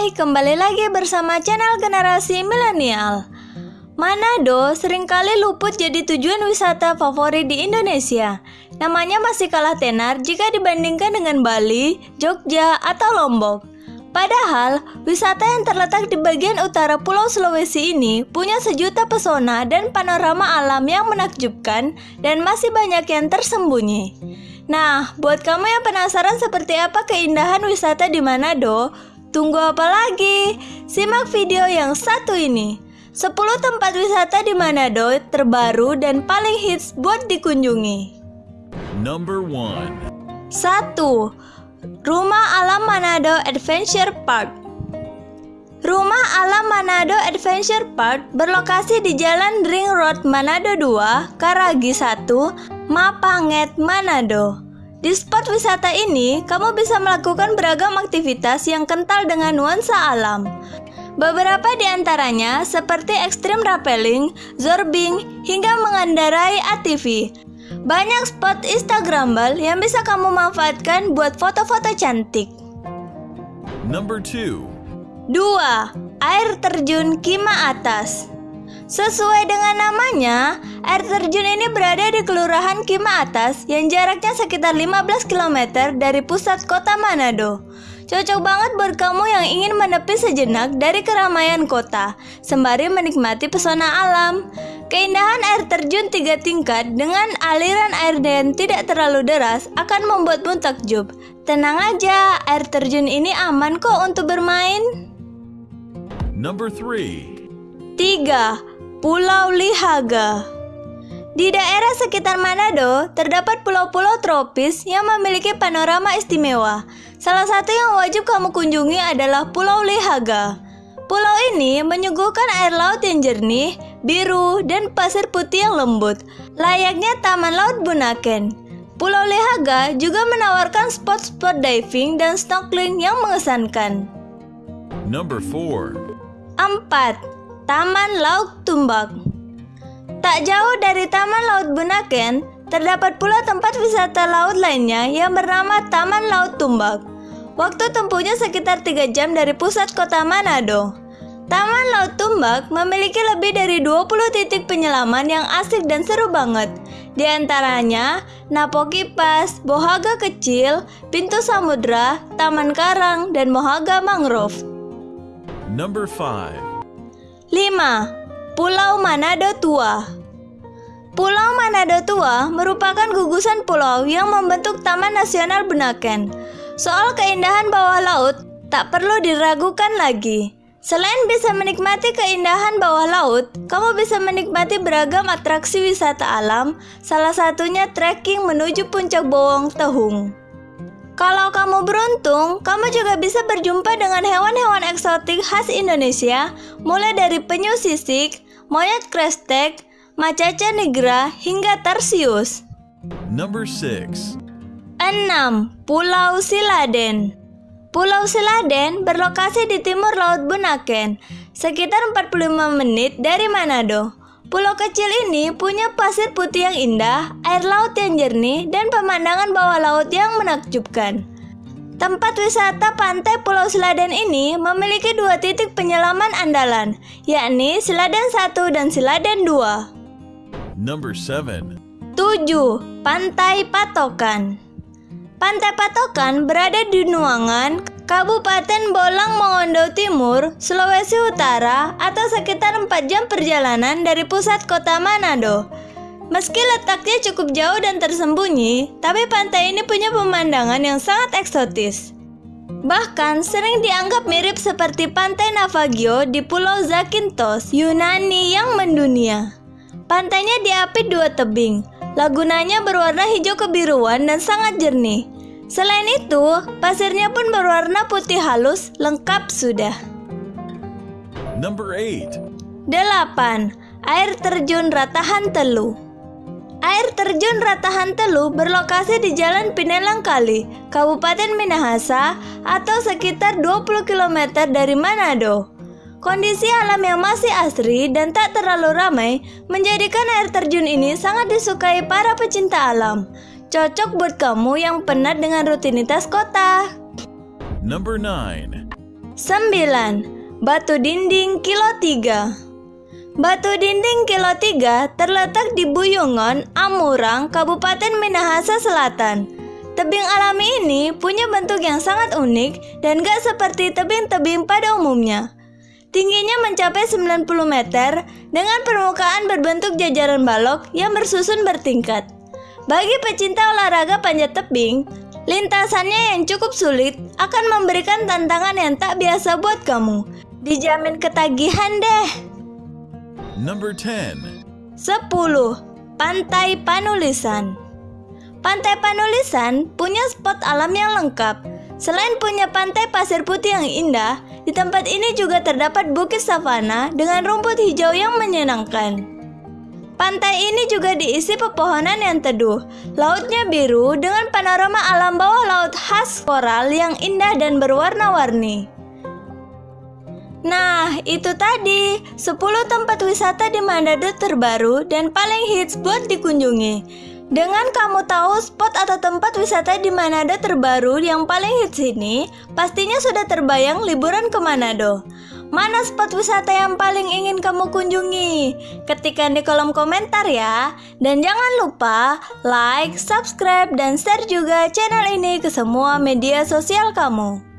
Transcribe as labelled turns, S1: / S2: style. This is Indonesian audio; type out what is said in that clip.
S1: Hai, kembali lagi bersama channel Generasi Milenial. Manado sering kali luput jadi tujuan wisata favorit di Indonesia. Namanya masih kalah tenar jika dibandingkan dengan Bali, Jogja, atau Lombok. Padahal, wisata yang terletak di bagian utara Pulau Sulawesi ini punya sejuta pesona dan panorama alam yang menakjubkan dan masih banyak yang tersembunyi. Nah, buat kamu yang penasaran seperti apa keindahan wisata di Manado, tunggu apa lagi? Simak video yang satu ini. 10 tempat wisata di Manado terbaru dan paling hits buat dikunjungi.
S2: Number 1.
S1: 1. Rumah Alam Manado Adventure Park Rumah Alam Manado Adventure Park berlokasi di Jalan Ring Road Manado 2, Karagi 1, Mapanget, Manado. Di spot wisata ini, kamu bisa melakukan beragam aktivitas yang kental dengan nuansa alam. Beberapa di antaranya seperti extreme rappelling, zorbing, hingga mengendarai ATV. Banyak spot Instagramable yang bisa kamu manfaatkan buat foto-foto cantik.
S2: Number 2.
S1: 2. Air terjun Kima Atas Sesuai dengan namanya, air terjun ini berada di Kelurahan Kima Atas yang jaraknya sekitar 15 km dari pusat kota Manado. Cocok banget buat kamu yang ingin menepi sejenak dari keramaian kota, sembari menikmati pesona alam. Keindahan air terjun tiga tingkat dengan aliran air yang tidak terlalu deras akan membuatmu takjub. Tenang aja, air terjun ini aman kok untuk bermain.
S2: Number 3.
S1: 3. Pulau Lihaga Di daerah sekitar Manado, terdapat pulau-pulau tropis yang memiliki panorama istimewa. Salah satu yang wajib kamu kunjungi adalah Pulau Lihaga. Pulau ini menyuguhkan air laut yang jernih, biru, dan pasir putih yang lembut, layaknya Taman Laut Bunaken. Pulau Lihaga juga menawarkan spot-spot diving dan snorkeling yang mengesankan.
S2: Number 4.
S1: 4. Taman Laut Tumbak Tak jauh dari Taman Laut Bunaken, terdapat pula tempat wisata laut lainnya yang bernama Taman Laut Tumbak. Waktu tempuhnya sekitar 3 jam dari pusat kota Manado. Taman Laut Tumbak memiliki lebih dari 20 titik penyelaman yang asik dan seru banget. Di antaranya, Napo Kipas, Bohaga Kecil, Pintu Samudra, Taman Karang, dan Mohaga Mangrove.
S2: Number 5.
S1: 5. Pulau Manado Tua Pulau Manado Tua merupakan gugusan pulau yang membentuk Taman Nasional Bunaken. Soal keindahan bawah laut, tak perlu diragukan lagi. Selain bisa menikmati keindahan bawah laut, kamu bisa menikmati beragam atraksi wisata alam, salah satunya trekking menuju puncak Bowong Tehung. Kalau kamu beruntung, kamu juga bisa berjumpa dengan hewan-hewan eksotik khas Indonesia, mulai dari penyu sisik, monyet krestek, macaca nigra, hingga tarsius.
S2: Number 6.
S1: 6. Pulau Siladen Pulau Siladen berlokasi di timur Laut Bunaken, sekitar 45 menit dari Manado. Pulau kecil ini punya pasir putih yang indah, air laut yang jernih, dan pemandangan bawah laut yang menakjubkan. Tempat wisata pantai Pulau Siladen ini memiliki dua titik penyelaman andalan, yakni Siladen 1 dan Siladen 2.
S2: Number 7.
S1: 7. Pantai Patokan Pantai Patokan berada di Nuangan, Kabupaten Bolang Mongondo Timur, Sulawesi Utara atau sekitar 4 jam perjalanan dari pusat kota Manado. Meski letaknya cukup jauh dan tersembunyi, tapi pantai ini punya pemandangan yang sangat eksotis. Bahkan sering dianggap mirip seperti pantai Navagio di Pulau Zakynthos, Yunani yang mendunia. Pantainya diapit dua tebing, Lagunanya berwarna hijau kebiruan dan sangat jernih. Selain itu, pasirnya pun berwarna putih halus, lengkap sudah.
S2: Number 8.
S1: 8. Air terjun Ratahan Telu Air terjun Ratahan Telu berlokasi di Jalan Pinelang Kali, Kabupaten Minahasa atau sekitar 20 km dari Manado. Kondisi alam yang masih asri dan tak terlalu ramai menjadikan air terjun ini sangat disukai para pecinta alam. Cocok buat kamu yang penat dengan rutinitas kota.
S2: Number 9.
S1: 9. Batu Dinding Kilo 3 Batu Dinding Kilo 3 terletak di Buyungon, Amurang, Kabupaten Minahasa Selatan. Tebing alami ini punya bentuk yang sangat unik dan gak seperti tebing-tebing pada umumnya. Tingginya mencapai 90 meter dengan permukaan berbentuk jajaran balok yang bersusun bertingkat. Bagi pecinta olahraga panjat tebing, lintasannya yang cukup sulit akan memberikan tantangan yang tak biasa buat kamu. Dijamin ketagihan deh.
S2: Number 10.
S1: 10. Pantai Panulisan Pantai Panulisan punya spot alam yang lengkap. Selain punya pantai pasir putih yang indah, di tempat ini juga terdapat bukit savana dengan rumput hijau yang menyenangkan. Pantai ini juga diisi pepohonan yang teduh. Lautnya biru dengan panorama alam bawah laut khas koral yang indah dan berwarna-warni. Nah, itu tadi 10 tempat wisata di Manado terbaru dan paling hits buat dikunjungi. Dengan kamu tahu spot atau tempat wisata di Manado terbaru yang paling hits ini, pastinya sudah terbayang liburan ke Manado. Mana spot wisata yang paling ingin kamu kunjungi? Ketikkan di kolom komentar ya. Dan jangan lupa like, subscribe, dan share juga channel ini ke semua media sosial kamu.